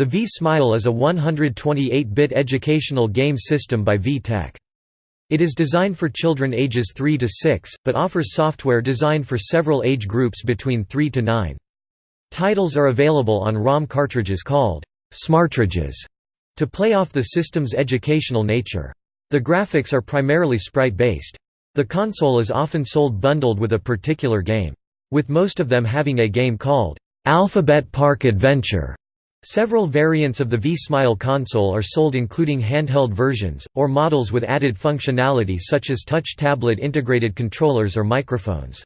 The V-Smile is a 128-bit educational game system by V-Tech. It is designed for children ages 3 to 6, but offers software designed for several age groups between 3 to 9. Titles are available on ROM cartridges called Smartridges to play off the system's educational nature. The graphics are primarily sprite-based. The console is often sold bundled with a particular game. With most of them having a game called Alphabet Park Adventure. Several variants of the V-Smile console are sold including handheld versions, or models with added functionality such as touch tablet integrated controllers or microphones.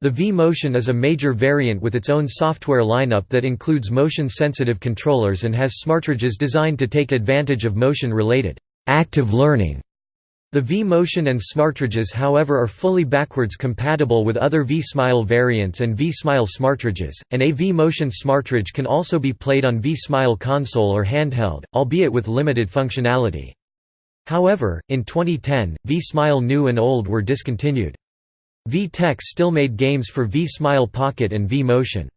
The V-Motion is a major variant with its own software lineup that includes motion-sensitive controllers and has smartridges designed to take advantage of motion-related active learning. The V-Motion and smartridges however are fully backwards compatible with other V-Smile variants and V-Smile smartridges, and a V-Motion smartridge can also be played on V-Smile console or handheld, albeit with limited functionality. However, in 2010, V-Smile New and Old were discontinued. V-Tech still made games for V-Smile Pocket and V-Motion.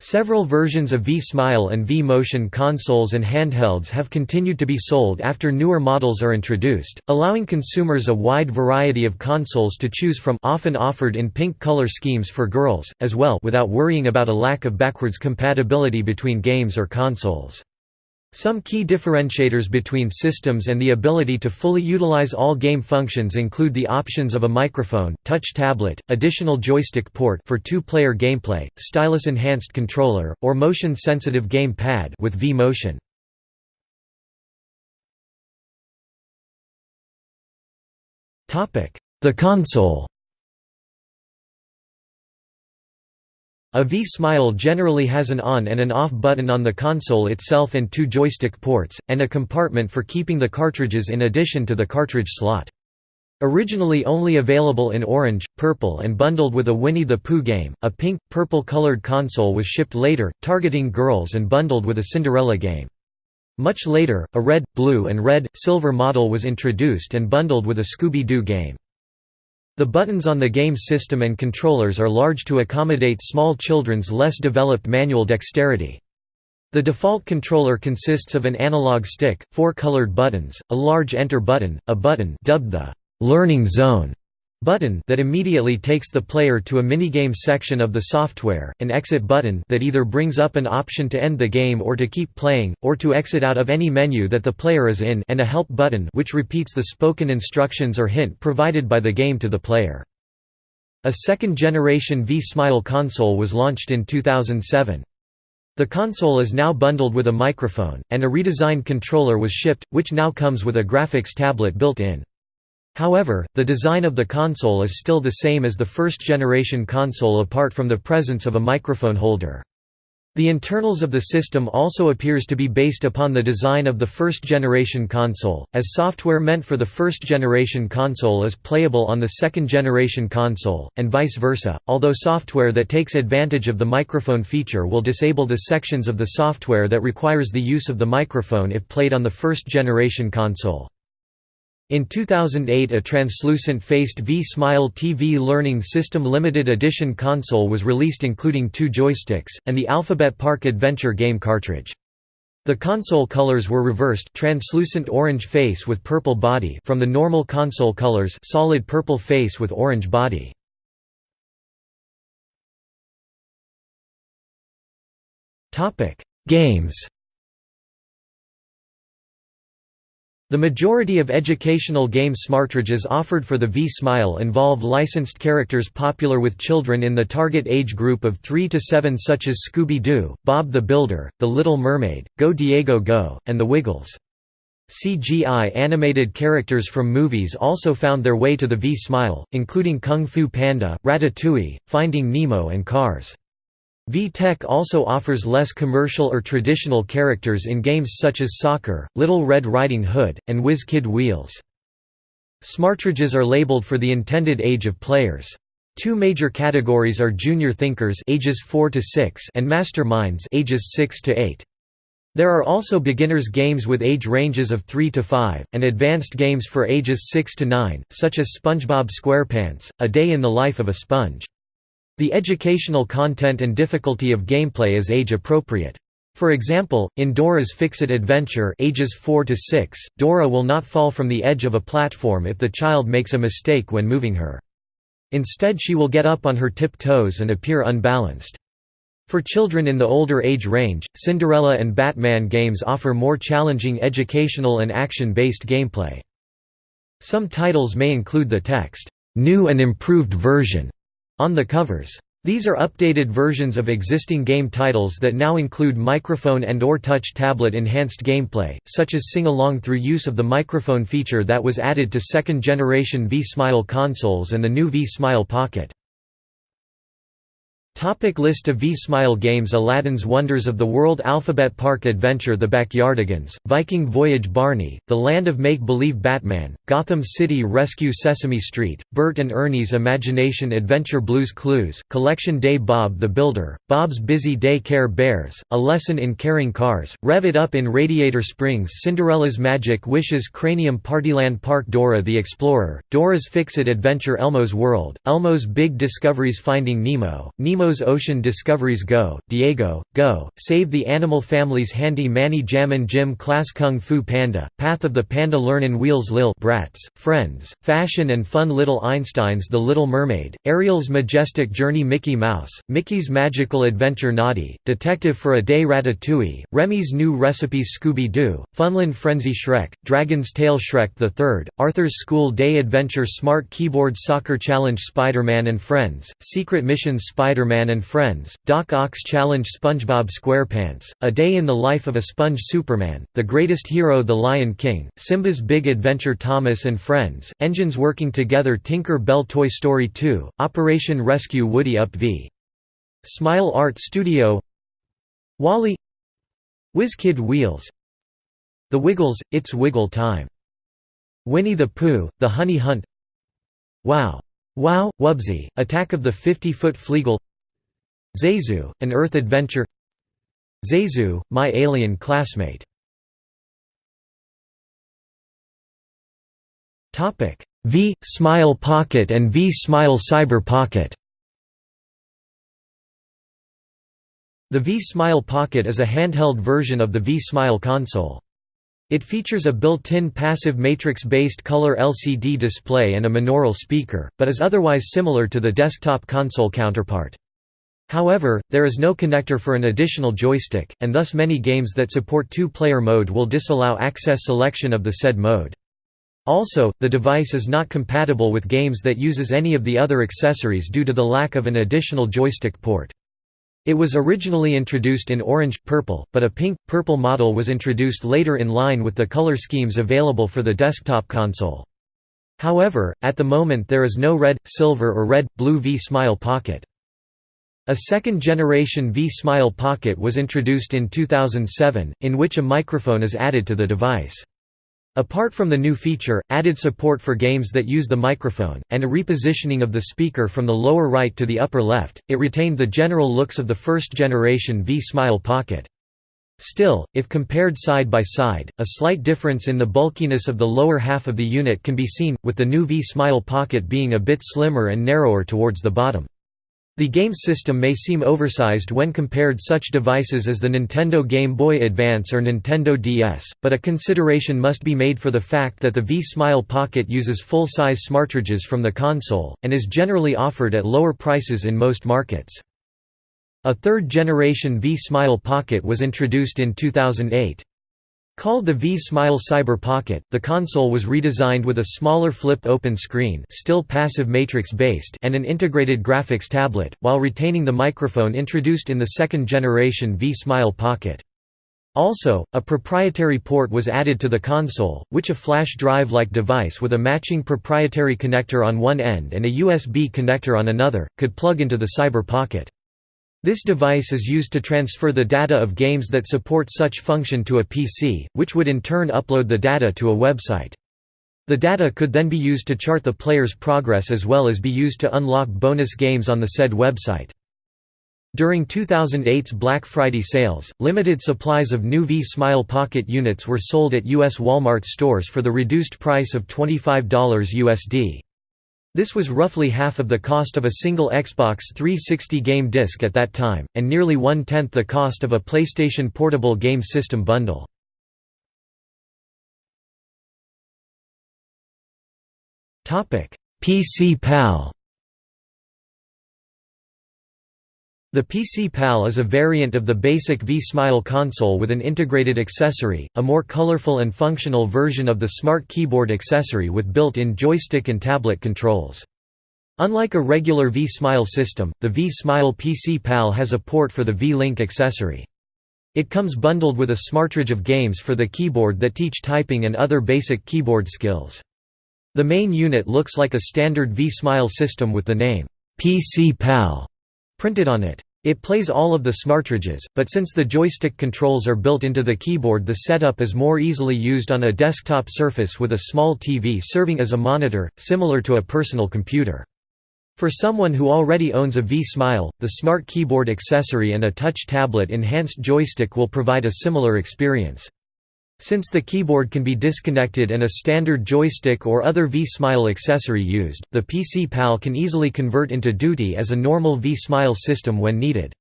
Several versions of V-Smile and V-Motion consoles and handhelds have continued to be sold after newer models are introduced, allowing consumers a wide variety of consoles to choose from often offered in pink color schemes for girls, as well without worrying about a lack of backwards compatibility between games or consoles. Some key differentiators between systems and the ability to fully utilize all game functions include the options of a microphone, touch tablet, additional joystick port for two-player gameplay, stylus-enhanced controller, or motion-sensitive game pad with V-Motion. The console A V-Smile generally has an on and an off button on the console itself and two joystick ports, and a compartment for keeping the cartridges in addition to the cartridge slot. Originally only available in orange, purple and bundled with a Winnie the Pooh game, a pink, purple-colored console was shipped later, targeting girls and bundled with a Cinderella game. Much later, a red, blue and red, silver model was introduced and bundled with a Scooby-Doo game. The buttons on the game system and controllers are large to accommodate small children's less developed manual dexterity. The default controller consists of an analog stick, four colored buttons, a large enter button, a button dubbed the «learning zone» button that immediately takes the player to a minigame section of the software, an exit button that either brings up an option to end the game or to keep playing, or to exit out of any menu that the player is in and a help button which repeats the spoken instructions or hint provided by the game to the player. A second-generation V-Smile console was launched in 2007. The console is now bundled with a microphone, and a redesigned controller was shipped, which now comes with a graphics tablet built in. However, the design of the console is still the same as the first-generation console apart from the presence of a microphone holder. The internals of the system also appears to be based upon the design of the first-generation console, as software meant for the first-generation console is playable on the second-generation console, and vice versa, although software that takes advantage of the microphone feature will disable the sections of the software that requires the use of the microphone if played on the first-generation console. In 2008 a translucent-faced V-Smile TV Learning System Limited Edition console was released including two joysticks, and the Alphabet Park Adventure game cartridge. The console colors were reversed translucent orange face with purple body from the normal console colors solid purple face with orange body. Games The majority of educational game smartridges offered for the V-Smile involve licensed characters popular with children in the target age group of 3 to 7 such as Scooby-Doo, Bob the Builder, The Little Mermaid, Go Diego Go, and The Wiggles. CGI animated characters from movies also found their way to the V-Smile, including Kung Fu Panda, Ratatouille, Finding Nemo and Cars. V-Tech also offers less commercial or traditional characters in games such as Soccer, Little Red Riding Hood, and Whiz Kid Wheels. Smartridges are labeled for the intended age of players. Two major categories are junior thinkers ages 4 to 6 and masterminds ages 6 to 8. There are also beginners games with age ranges of 3 to 5, and advanced games for ages 6 to 9, such as SpongeBob SquarePants, A Day in the Life of a Sponge. The educational content and difficulty of gameplay is age-appropriate. For example, in Dora's Fix-It Adventure ages 4 to 6, Dora will not fall from the edge of a platform if the child makes a mistake when moving her. Instead she will get up on her tip-toes and appear unbalanced. For children in the older age range, Cinderella and Batman games offer more challenging educational and action-based gameplay. Some titles may include the text, "'New and Improved Version' on the covers. These are updated versions of existing game titles that now include microphone and or touch tablet enhanced gameplay, such as sing-along through use of the microphone feature that was added to second-generation V-Smile consoles and the new V-Smile Pocket. Topic list of V-Smile games Aladdin's Wonders of the World Alphabet Park Adventure The Backyardigans, Viking Voyage Barney, The Land of Make-Believe Batman, Gotham City Rescue Sesame Street, Bert and Ernie's Imagination Adventure Blues Clues, Collection Day Bob the Builder, Bob's Busy Day Care Bears, A Lesson in Caring Cars, Rev It Up in Radiator Springs Cinderella's Magic Wishes Cranium Partyland Park Dora the Explorer, Dora's Fix-It Adventure Elmo's World, Elmo's Big Discoveries Finding Nemo, Nemo Nemo's Ocean Discoveries Go, Diego, Go, Save the Animal Family's Handy Manny Jammin' Gym Class Kung Fu Panda, Path of the Panda Learnin' Wheels Lil Bratz, Friends, Fashion and Fun Little Einsteins The Little Mermaid, Ariel's Majestic Journey Mickey Mouse, Mickey's Magical Adventure Noddy, Detective for a Day Ratatouille, Remy's New Recipes Scooby-Doo, Funland Frenzy Shrek, Dragon's Tale Shrek III, Arthur's School Day Adventure Smart Keyboard Soccer Challenge Spider-Man and Friends, Secret Missions Spider-Man And Friends, Doc Ock's Challenge SpongeBob SquarePants, A Day in the Life of a Sponge Superman, The Greatest Hero The Lion King, Simba's Big Adventure Thomas and Friends, Engines Working Together Tinker Bell Toy Story 2, Operation Rescue Woody Up v. Smile Art Studio WALL-E WizKid Wheels The Wiggles, It's Wiggle Time. Winnie the Pooh, The Honey Hunt Wow! Wow, Wubbzy, Attack of the 50-Foot Fleegle Zayzoo, an Earth adventure Zayzoo, my alien classmate V Smile Pocket and V Smile Cyber Pocket The V Smile Pocket is a handheld version of the V Smile console. It features a built-in passive matrix-based color LCD display and a monaural speaker, but is otherwise similar to the desktop console counterpart. However, there is no connector for an additional joystick, and thus many games that support two-player mode will disallow access selection of the said mode. Also, the device is not compatible with games that uses any of the other accessories due to the lack of an additional joystick port. It was originally introduced in orange, purple, but a pink, purple model was introduced later in line with the color schemes available for the desktop console. However, at the moment there is no red, silver or red, blue V-Smile Pocket. A second-generation V-Smile Pocket was introduced in 2007, in which a microphone is added to the device. Apart from the new feature, added support for games that use the microphone, and a repositioning of the speaker from the lower right to the upper left, it retained the general looks of the first-generation V-Smile Pocket. Still, if compared side by side, a slight difference in the bulkiness of the lower half of the unit can be seen, with the new V-Smile Pocket being a bit slimmer and narrower towards the bottom. The game system may seem oversized when compared such devices as the Nintendo Game Boy Advance or Nintendo DS, but a consideration must be made for the fact that the V-Smile Pocket uses full-size smartridges from the console, and is generally offered at lower prices in most markets. A third-generation V-Smile Pocket was introduced in 2008. Called the V-Smile Cyber Pocket, the console was redesigned with a smaller flip-open screen still passive matrix-based and an integrated graphics tablet, while retaining the microphone introduced in the second-generation V-Smile Pocket. Also, a proprietary port was added to the console, which a flash drive-like device with a matching proprietary connector on one end and a USB connector on another, could plug into the Cyber Pocket. This device is used to transfer the data of games that support such function to a PC, which would in turn upload the data to a website. The data could then be used to chart the player's progress as well as be used to unlock bonus games on the said website. During 2008's Black Friday sales, limited supplies of new V-Smile Pocket units were sold at U.S. Walmart stores for the reduced price of $25 USD. This was roughly half of the cost of a single Xbox 360 game disc at that time, and nearly one-tenth the cost of a PlayStation Portable game system bundle. PC PAL The PC PAL is a variant of the basic V-Smile console with an integrated accessory, a more colorful and functional version of the Smart Keyboard accessory with built-in joystick and tablet controls. Unlike a regular V-Smile system, the V-Smile PC PAL has a port for the V-Link accessory. It comes bundled with a smartridge of games for the keyboard that teach typing and other basic keyboard skills. The main unit looks like a standard V-Smile system with the name, PC PAL printed on it. It plays all of the smartridges, but since the joystick controls are built into the keyboard the setup is more easily used on a desktop surface with a small TV serving as a monitor, similar to a personal computer. For someone who already owns a V-Smile, the Smart Keyboard accessory and a touch tablet enhanced joystick will provide a similar experience. Since the keyboard can be disconnected and a standard joystick or other V-Smile accessory used, the PC PAL can easily convert into duty as a normal V-Smile system when needed.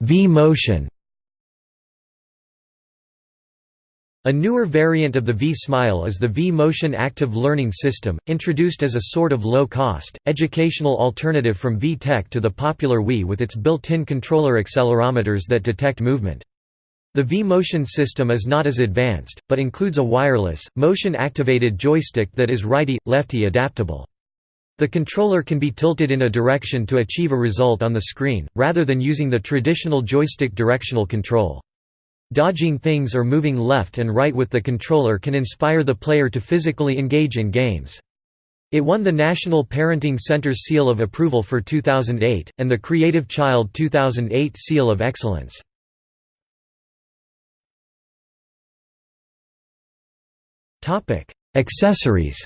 V-Motion A newer variant of the V-Smile is the V-Motion Active Learning System, introduced as a sort of low-cost, educational alternative from V-Tech to the popular Wii with its built-in controller accelerometers that detect movement. The V-Motion system is not as advanced, but includes a wireless, motion-activated joystick that is righty-lefty adaptable. The controller can be tilted in a direction to achieve a result on the screen, rather than using the traditional joystick directional control. Dodging things or moving left and right with the controller can inspire the player to physically engage in games. It won the National Parenting Center's Seal of Approval for 2008, and the Creative Child 2008 Seal of Excellence. Accessories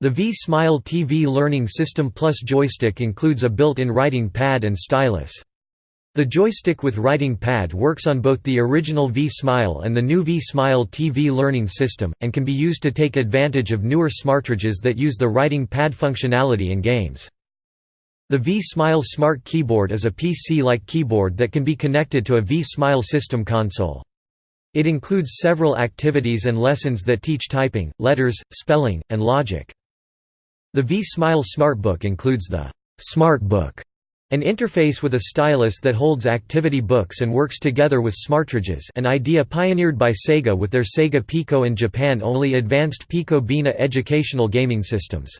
The V-Smile TV Learning System Plus joystick includes a built-in writing pad and stylus. The joystick with writing pad works on both the original V-Smile and the new V-Smile TV learning system, and can be used to take advantage of newer smartridges that use the writing pad functionality in games. The V-Smile Smart Keyboard is a PC-like keyboard that can be connected to a V-Smile system console. It includes several activities and lessons that teach typing, letters, spelling, and logic. The V-Smile Smartbook includes the Smartbook an interface with a stylus that holds activity books and works together with smartridges an idea pioneered by Sega with their Sega Pico and Japan-only advanced Pico Beena educational gaming systems.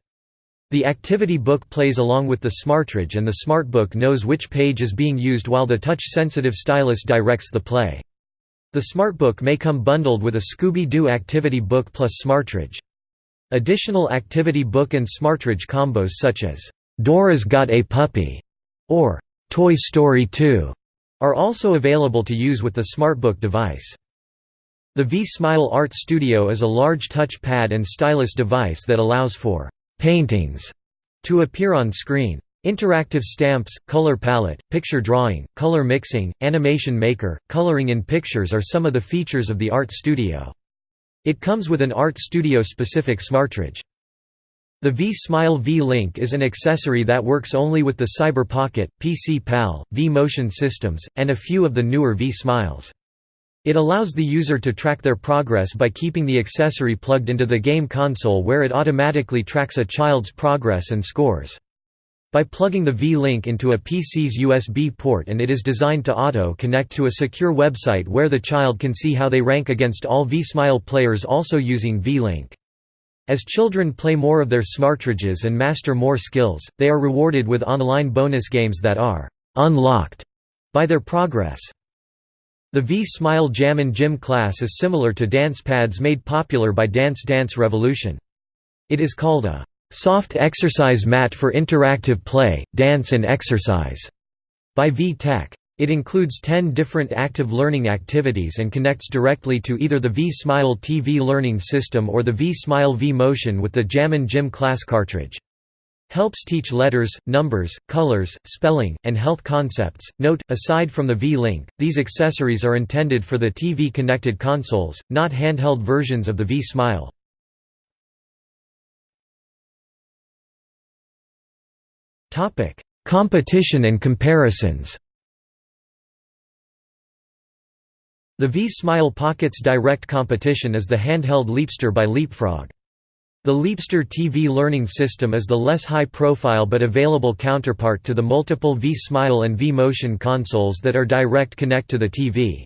The activity book plays along with the smartridge and the smartbook knows which page is being used while the touch-sensitive stylus directs the play. The smartbook may come bundled with a Scooby-Doo activity book plus smartridge. Additional activity book and smartridge combos such as, "'Dora's Got a Puppy' or Toy Story 2 are also available to use with the SmartBook device. The V-Smile Art Studio is a large touch pad and stylus device that allows for «paintings» to appear on screen. Interactive stamps, color palette, picture drawing, color mixing, animation maker, coloring in pictures are some of the features of the Art Studio. It comes with an Art Studio specific smartridge. The V-Smile V-Link is an accessory that works only with the Cyber Pocket, PC PAL, V-Motion systems, and a few of the newer V-Smiles. It allows the user to track their progress by keeping the accessory plugged into the game console where it automatically tracks a child's progress and scores. By plugging the V-Link into a PC's USB port and it is designed to auto-connect to a secure website where the child can see how they rank against all V-Smile players also using V-Link. As children play more of their smartridges and master more skills, they are rewarded with online bonus games that are «unlocked» by their progress. The V-Smile Jam and Gym class is similar to dance pads made popular by Dance Dance Revolution. It is called a «soft exercise mat for interactive play, dance and exercise» by V-Tech. It includes 10 different active learning activities and connects directly to either the V-Smile TV learning system or the V-Smile V-Motion with the Jammin' Gym class cartridge. Helps teach letters, numbers, colors, spelling, and health concepts. Note, aside from the V-Link, these accessories are intended for the TV-connected consoles, not handheld versions of the V-Smile. Competition and comparisons The V-Smile Pocket's direct competition is the handheld Leapster by Leapfrog. The Leapster TV learning system is the less high-profile but available counterpart to the multiple V-Smile and V-Motion consoles that are direct connect to the TV.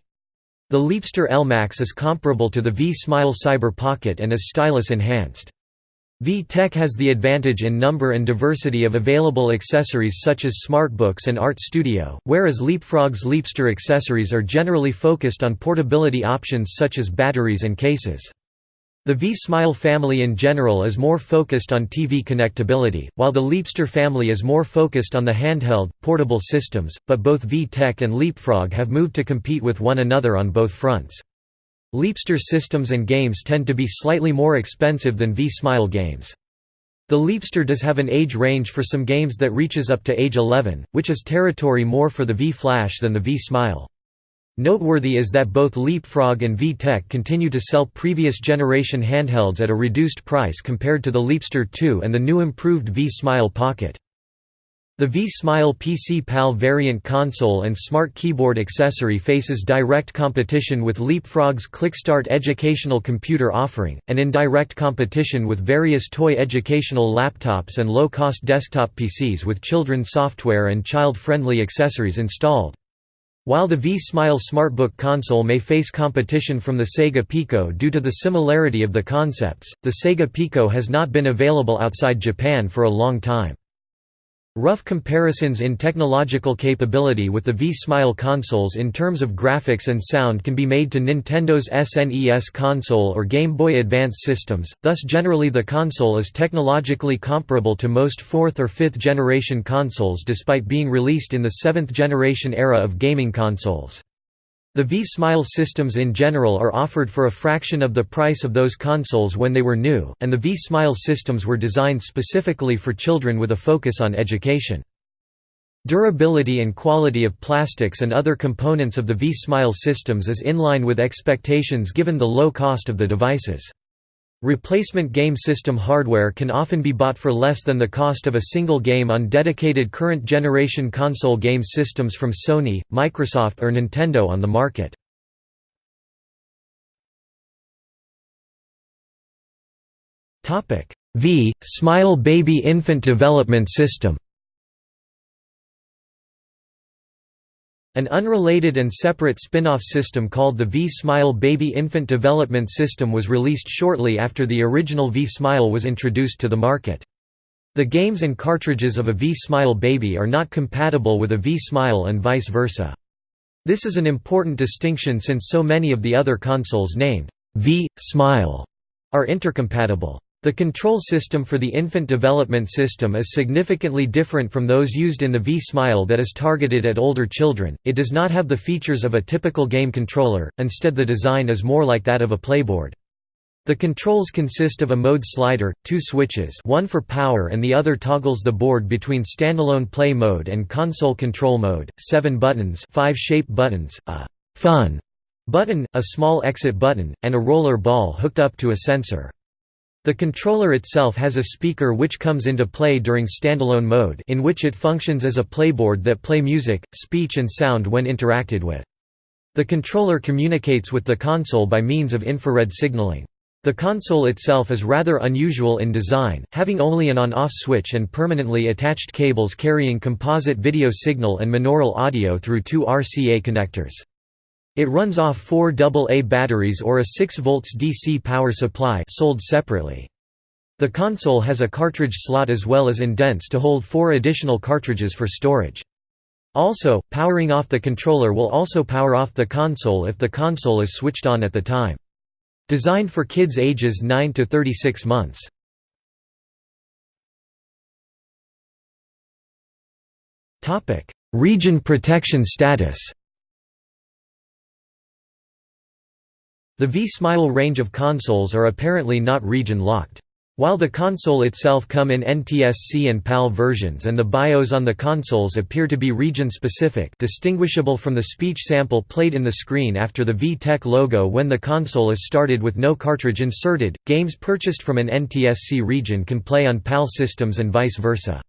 The Leapster LMAX is comparable to the V-Smile Cyber Pocket and is stylus-enhanced. V-Tech has the advantage in number and diversity of available accessories such as smartbooks and Art Studio, whereas Leapfrog's Leapster accessories are generally focused on portability options such as batteries and cases. The V-Smile family in general is more focused on TV connectability, while the Leapster family is more focused on the handheld, portable systems, but both V-Tech and Leapfrog have moved to compete with one another on both fronts. Leapster systems and games tend to be slightly more expensive than V-Smile games. The Leapster does have an age range for some games that reaches up to age 11, which is territory more for the V-Flash than the V-Smile. Noteworthy is that both Leapfrog and VTech continue to sell previous generation handhelds at a reduced price compared to the Leapster 2 and the new improved V-Smile Pocket. The V-Smile PC PAL variant console and smart keyboard accessory faces direct competition with Leapfrog's ClickStart educational computer offering, and in direct competition with various toy educational laptops and low-cost desktop PCs with children's software and child-friendly accessories installed. While the V-Smile Smartbook console may face competition from the Sega Pico due to the similarity of the concepts, the Sega Pico has not been available outside Japan for a long time. Rough comparisons in technological capability with the V-Smile consoles in terms of graphics and sound can be made to Nintendo's SNES console or Game Boy Advance systems, thus generally the console is technologically comparable to most 4th or 5th generation consoles despite being released in the 7th generation era of gaming consoles. The V-Smile systems in general are offered for a fraction of the price of those consoles when they were new, and the V-Smile systems were designed specifically for children with a focus on education. Durability and quality of plastics and other components of the V-Smile systems is in line with expectations given the low cost of the devices. Replacement game system hardware can often be bought for less than the cost of a single game on dedicated current generation console game systems from Sony, Microsoft or Nintendo on the market. V. Smile Baby Infant Development System An unrelated and separate spin-off system called the V-Smile Baby Infant Development System was released shortly after the original V-Smile was introduced to the market. The games and cartridges of a V-Smile Baby are not compatible with a V-Smile and vice versa. This is an important distinction since so many of the other consoles named V-Smile are intercompatible. The control system for the infant development system is significantly different from those used in the V-Smile that is targeted at older children, it does not have the features of a typical game controller, instead the design is more like that of a playboard. The controls consist of a mode slider, two switches one for power and the other toggles the board between standalone play mode and console control mode, seven buttons five shape buttons, a «fun» button, a small exit button, and a roller ball hooked up to a sensor. The controller itself has a speaker which comes into play during standalone mode in which it functions as a playboard that play music, speech and sound when interacted with. The controller communicates with the console by means of infrared signaling. The console itself is rather unusual in design, having only an on-off switch and permanently attached cables carrying composite video signal and monaural audio through two RCA connectors. It runs off four AA batteries or a 6 volts DC power supply sold separately. The console has a cartridge slot as well as indents to hold four additional cartridges for storage. Also, powering off the controller will also power off the console if the console is switched on at the time. Designed for kids ages 9 to 36 months. Region protection status The V-Smile range of consoles are apparently not region-locked. While the console itself come in NTSC and PAL versions and the BIOS on the consoles appear to be region-specific distinguishable from the speech sample played in the screen after the VTech logo when the console is started with no cartridge inserted, games purchased from an NTSC region can play on PAL systems and vice versa.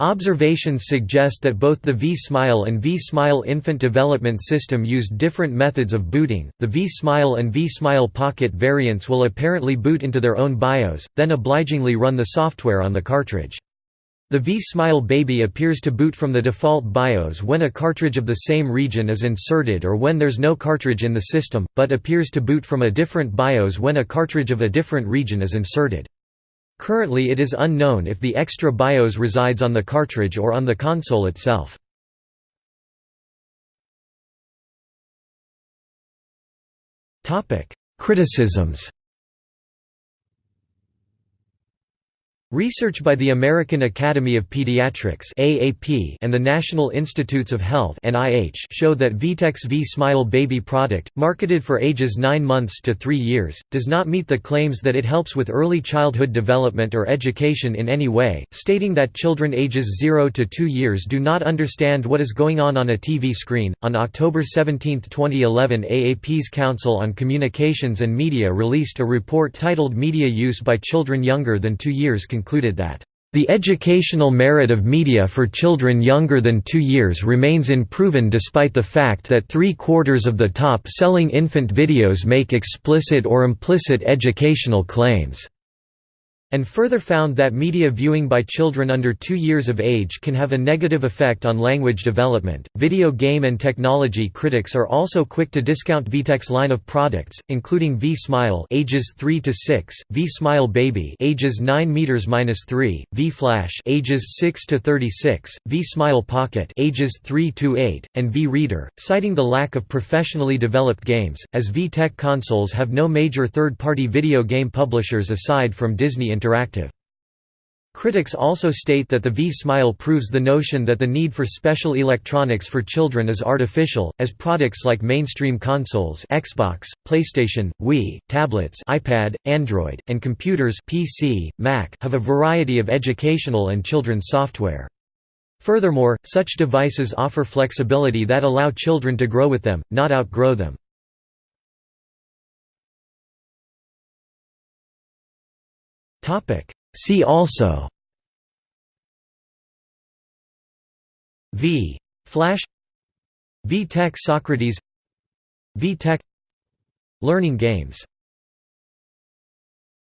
Observations suggest that both the V-Smile and V-Smile Infant Development System used different methods of booting. The V-Smile and V-Smile Pocket variants will apparently boot into their own BIOS, then obligingly run the software on the cartridge. The V-Smile Baby appears to boot from the default BIOS when a cartridge of the same region is inserted or when there's no cartridge in the system, but appears to boot from a different BIOS when a cartridge of a different region is inserted. Currently it is unknown if the extra BIOS resides on the cartridge or on the console itself. Criticisms Research by the American Academy of Pediatrics (AAP) and the National Institutes of Health (NIH) show that VTech's V-Smile baby product, marketed for ages 9 months to 3 years, does not meet the claims that it helps with early childhood development or education in any way, stating that children ages 0 to 2 years do not understand what is going on on a TV screen. On October 17, 2011, AAP's Council on Communications and Media released a report titled Media Use by Children Younger Than 2 Years concluded that the educational merit of media for children younger than two years remains unproven despite the fact that three-quarters of the top-selling infant videos make explicit or implicit educational claims and further found that media viewing by children under 2 years of age can have a negative effect on language development. Video game and technology critics are also quick to discount VTech's line of products, including V-Smile ages 3 to 6, V-Smile Baby ages 9 meters minus 3, V-Flash ages 6 to 36, V-Smile Pocket ages 3 to 8, and V-Reader, citing the lack of professionally developed games, as VTech consoles have no major third-party video game publishers aside from Disney Interactive. Critics also state that the V-Smile proves the notion that the need for special electronics for children is artificial, as products like mainstream consoles Xbox, PlayStation, Wii, tablets iPad, Android, and computers PC, Mac have a variety of educational and children's software. Furthermore, such devices offer flexibility that allow children to grow with them, not outgrow them. See also V. Flash VTech Socrates VTech Learning games